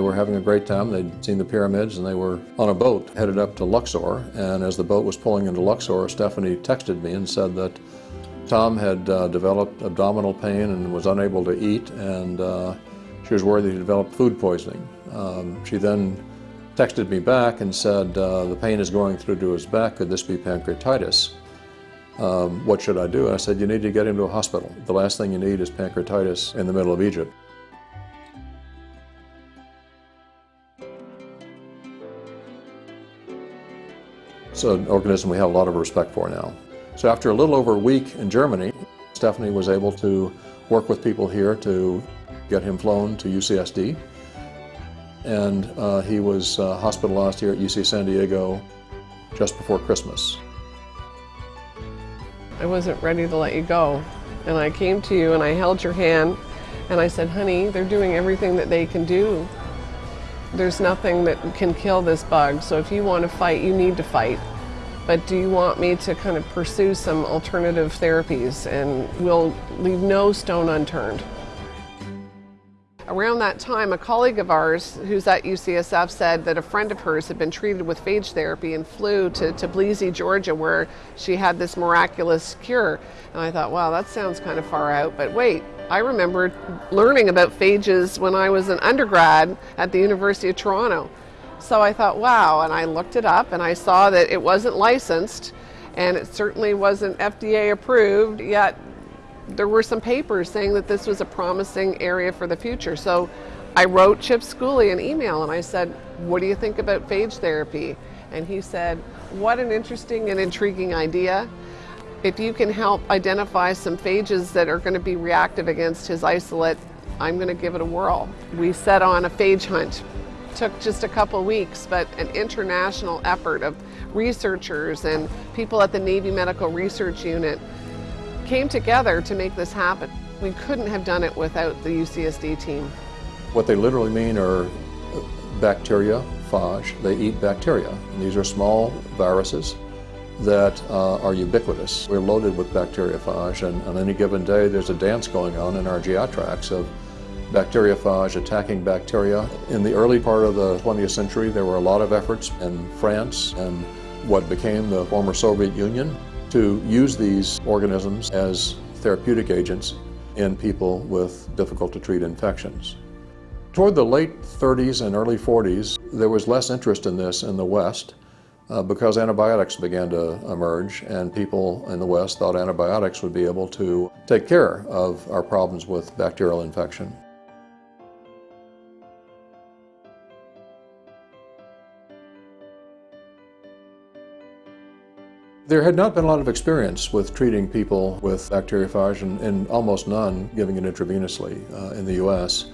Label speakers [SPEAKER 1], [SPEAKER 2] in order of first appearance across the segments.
[SPEAKER 1] were having a great time. They'd seen the pyramids and they were on a boat headed up to Luxor. And as the boat was pulling into Luxor, Stephanie texted me and said that Tom had uh, developed abdominal pain and was unable to eat and uh, she was worried that he developed food poisoning. Um, she then texted me back and said, uh, the pain is going through to his back, could this be pancreatitis? Um, what should I do? And I said, you need to get him to a hospital. The last thing you need is pancreatitis in the middle of Egypt. So an organism we have a lot of respect for now. So after a little over a week in Germany, Stephanie was able to work with people here to get him flown to UCSD. And uh, he was uh, hospitalized here at UC San Diego just before Christmas.
[SPEAKER 2] I wasn't ready to let you go. And I came to you and I held your hand and I said, honey, they're doing everything that they can do. There's nothing that can kill this bug, so if you want to fight, you need to fight. But do you want me to kind of pursue some alternative therapies and we'll leave no stone unturned. Around that time, a colleague of ours who's at UCSF said that a friend of hers had been treated with phage therapy and flew to Tbilisi, Georgia, where she had this miraculous cure. And I thought, wow, that sounds kind of far out. But wait, I remember learning about phages when I was an undergrad at the University of Toronto. So I thought, wow, and I looked it up and I saw that it wasn't licensed and it certainly wasn't FDA approved, yet there were some papers saying that this was a promising area for the future. So I wrote Chip Schooley an email and I said, what do you think about phage therapy? And he said, what an interesting and intriguing idea. If you can help identify some phages that are going to be reactive against his isolate, I'm going to give it a whirl. We set on a phage hunt. Took just a couple weeks, but an international effort of researchers and people at the Navy Medical Research Unit came together to make this happen. We couldn't have done it without the UCSD team.
[SPEAKER 1] What they literally mean are bacteria, phage. They eat bacteria. And these are small viruses that uh, are ubiquitous. We're loaded with bacteriophage, and on any given day there's a dance going on in our GI tracts of bacteriophage attacking bacteria. In the early part of the 20th century, there were a lot of efforts in France and what became the former Soviet Union to use these organisms as therapeutic agents in people with difficult to treat infections. Toward the late 30s and early 40s, there was less interest in this in the West uh, because antibiotics began to emerge and people in the West thought antibiotics would be able to take care of our problems with bacterial infection. There had not been a lot of experience with treating people with bacteriophage and, and almost none giving it intravenously uh, in the U.S.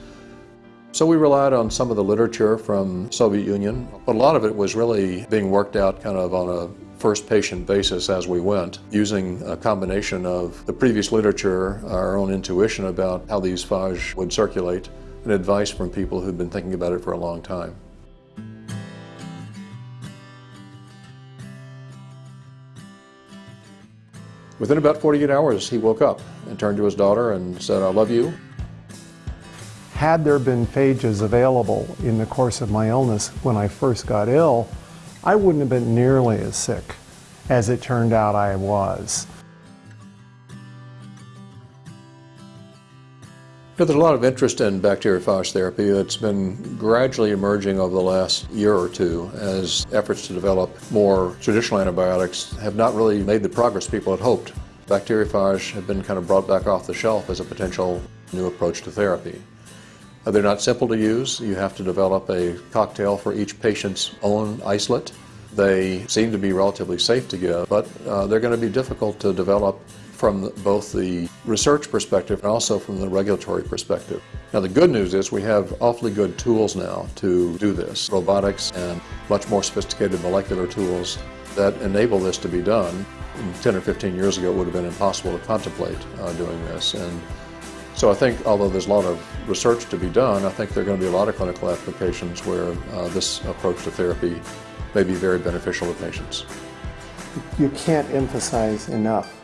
[SPEAKER 1] So we relied on some of the literature from Soviet Union, but a lot of it was really being worked out kind of on a first patient basis as we went, using a combination of the previous literature, our own intuition about how these phage would circulate, and advice from people who'd been thinking about it for a long time. Within about 48 hours, he woke up and turned to his daughter and said, I love you.
[SPEAKER 3] Had there been phages available in the course of my illness when I first got ill, I wouldn't have been nearly as sick as it turned out I was.
[SPEAKER 1] There's a lot of interest in bacteriophage therapy that's been gradually emerging over the last year or two as efforts to develop more traditional antibiotics have not really made the progress people had hoped. Bacteriophage have been kind of brought back off the shelf as a potential new approach to therapy. They're not simple to use. You have to develop a cocktail for each patient's own isolate. They seem to be relatively safe to give, but uh, they're going to be difficult to develop from both the research perspective and also from the regulatory perspective. Now the good news is we have awfully good tools now to do this, robotics and much more sophisticated molecular tools that enable this to be done. 10 or 15 years ago it would have been impossible to contemplate uh, doing this. And so I think although there's a lot of research to be done, I think there are going to be a lot of clinical applications where uh, this approach to therapy may be very beneficial to patients.
[SPEAKER 3] You can't emphasize enough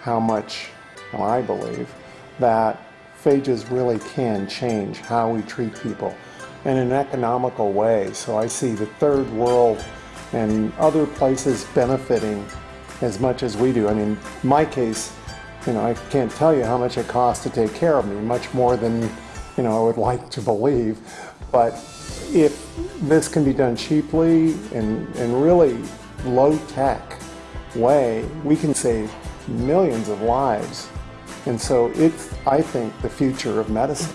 [SPEAKER 3] how much, I believe, that phages really can change how we treat people. in an economical way. So I see the third world and other places benefiting as much as we do. I mean, my case, you know, I can't tell you how much it costs to take care of me, much more than, you know, I would like to believe. But if this can be done cheaply and, and really low tech way, we can save millions of lives. And so it's, I think, the future of medicine.